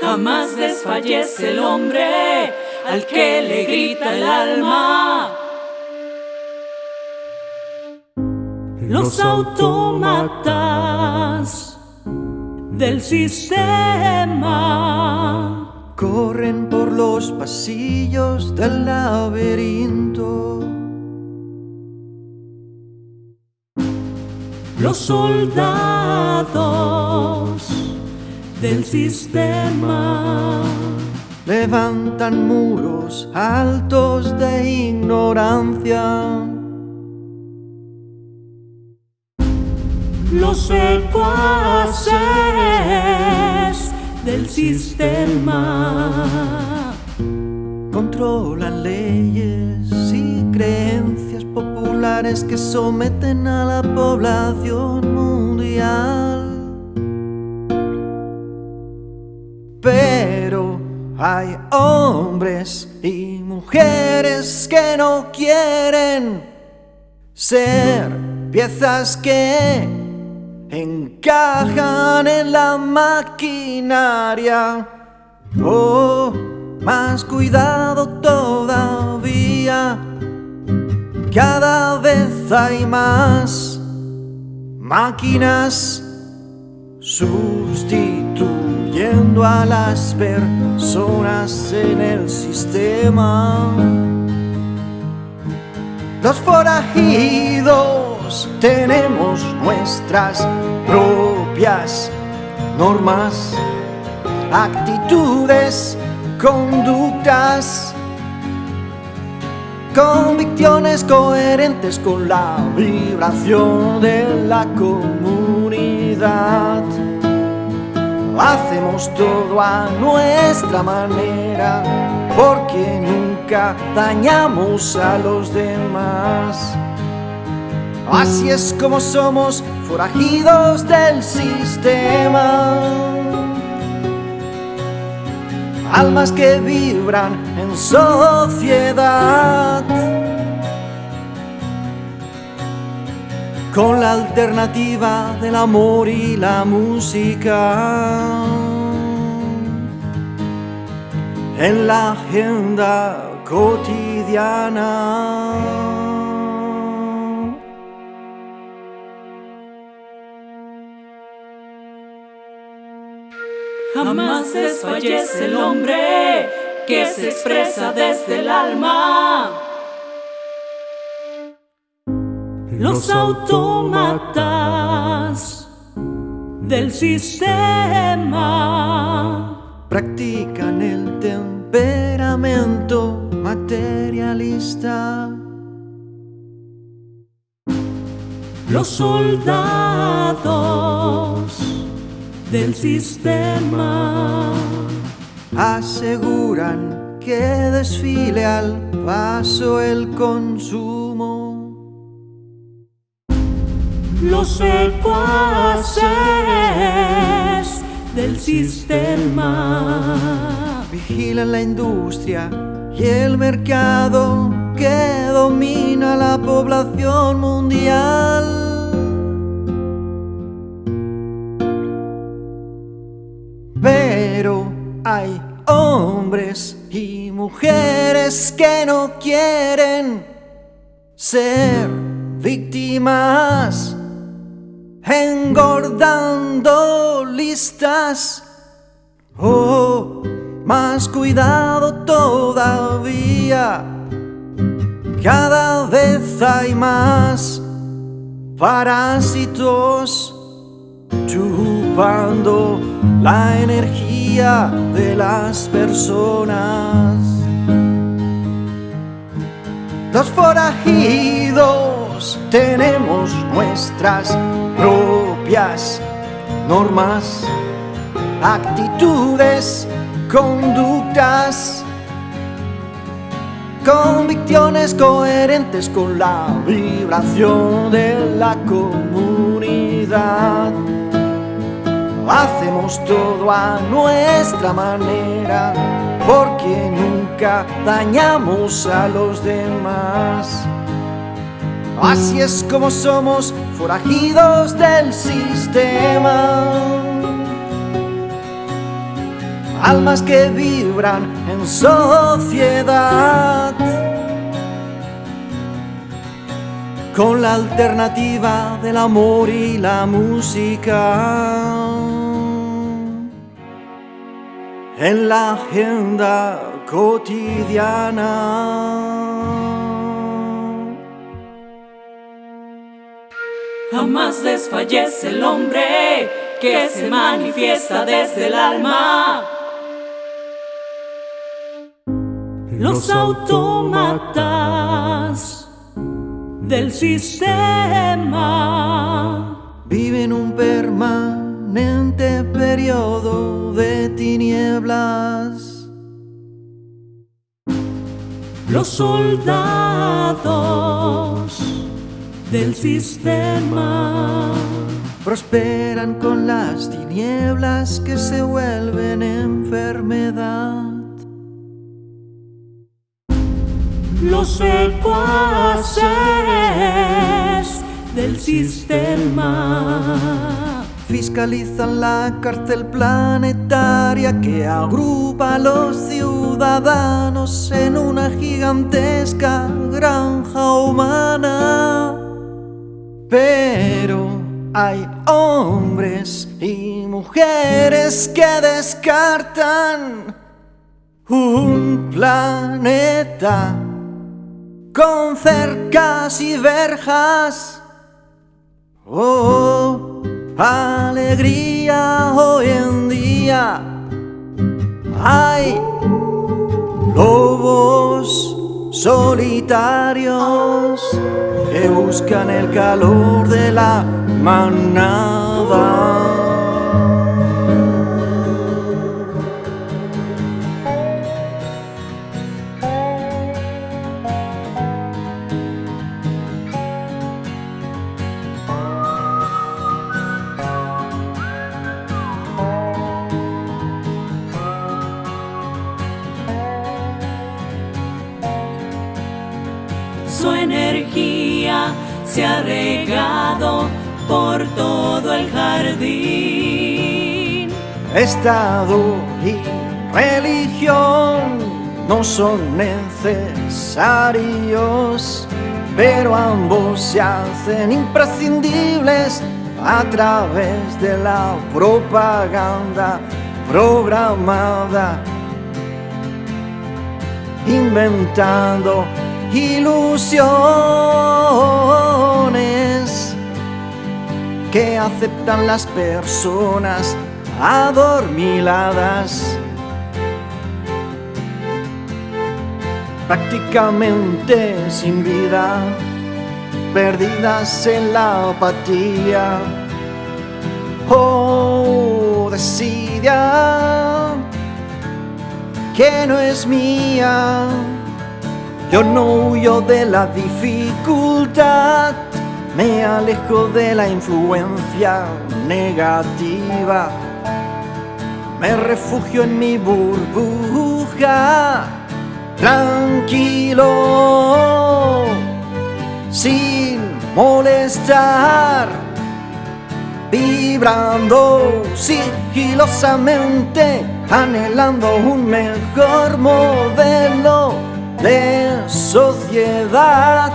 Jamás desfallece el hombre al que le grita el alma. Los autómatas del sistema corren por los pasillos del laberinto. Los soldados del sistema levantan muros altos de ignorancia. Los secuaces del sistema controlan leyes y creencias populares que someten a la población mundial. Hay hombres y mujeres que no quieren ser piezas que encajan en la maquinaria. Oh, más cuidado todavía. Cada vez hay más máquinas sustituyendo a las personas en el sistema. Los forajidos tenemos nuestras propias normas, actitudes, conductas, convicciones coherentes con la vibración de la comunidad. Hacemos todo a nuestra manera porque nunca dañamos a los demás. Así es como somos forajidos del sistema. Almas que vibran en sociedad. Con la alternativa del amor y la música. En la agenda cotidiana. Jamás desfallece el hombre que se expresa desde el alma. Los autómatas del sistema practican el temperamento materialista. Los soldados del sistema. Aseguran que desfile al paso el consumo. Los secuaces del sistema vigilan la industria y el mercado que domina la población mundial. Pero hay hombres y mujeres que no quieren ser víctimas, engordando listas. Oh, más cuidado todavía, cada vez hay más parásitos chupando la energía de las personas. Los forajidos tenemos nuestras propias normas, actitudes, conductas, convicciones coherentes con la vibración de la comunidad. Hacemos todo a nuestra manera porque nunca dañamos a los demás. Así es como somos forajidos del sistema. almas que vibran en sociedad. Con la alternativa del amor y la música. En la agenda cotidiana. Jamás desfallece el hombre que se manifiesta desde el alma. Los autómatas del sistema viven un permanente periodo de tinieblas. Los soldados del sistema. Prosperan con las tinieblas que se vuelven enfermedad. Los secuaces del sistema fiscalizan la cárcel planetaria que agrupa a los ciudadanos en una gigantesca granja humana. Pero hay hombres y mujeres que descartan un planeta con cercas y verjas. Oh, alegría hoy en día. Hay solitarios que buscan el calor de la manada. Energía se ha regado por todo el jardín. Estado y religión no son necesarios, pero ambos se hacen imprescindibles a través de la propaganda programada, inventando ilusiones que aceptan las personas adormiladas. Prácticamente sin vida, perdidas en la apatía. Oh, desidia que no es mía. Yo no huyo de la dificultad, me alejo de la influencia negativa. Me refugio en mi burbuja, tranquilo, sin molestar, vibrando sigilosamente, anhelando un mejor modelo de sociedad,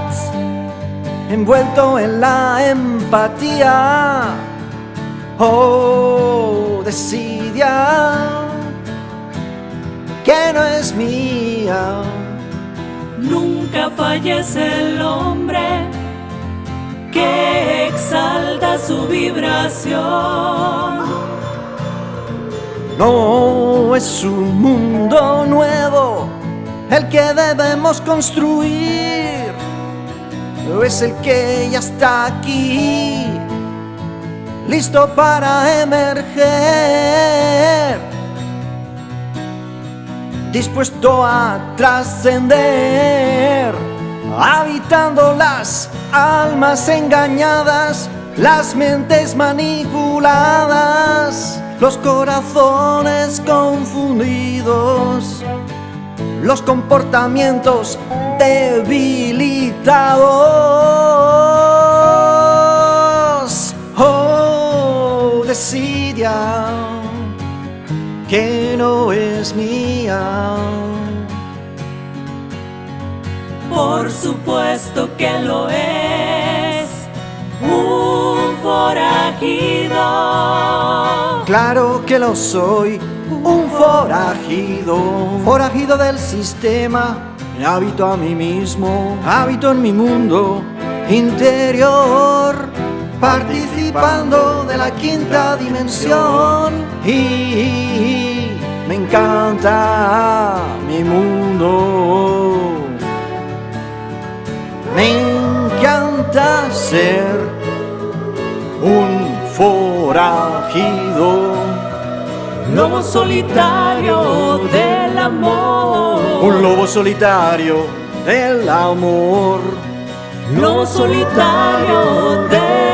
envuelto en la empatía, oh, desidia que no es mía. Nunca fallece el hombre que exalta su vibración. No es un mundo nuevo el que debemos construir es el que ya está aquí, listo para emerger, dispuesto a trascender, habitando las almas engañadas, las mentes manipuladas, los corazones confundidos los comportamientos debilitados. Oh, decidia que no es mía. Por supuesto que lo es, un forajido. Claro que lo soy, un forajido, forajido del sistema. Habito a mí mismo, habito en mi mundo interior, participando de la quinta dimensión. Y me encanta mi mundo. Me encanta ser un forajido. Lobo solitario del amor. Un lobo solitario del amor. Lobo solitario del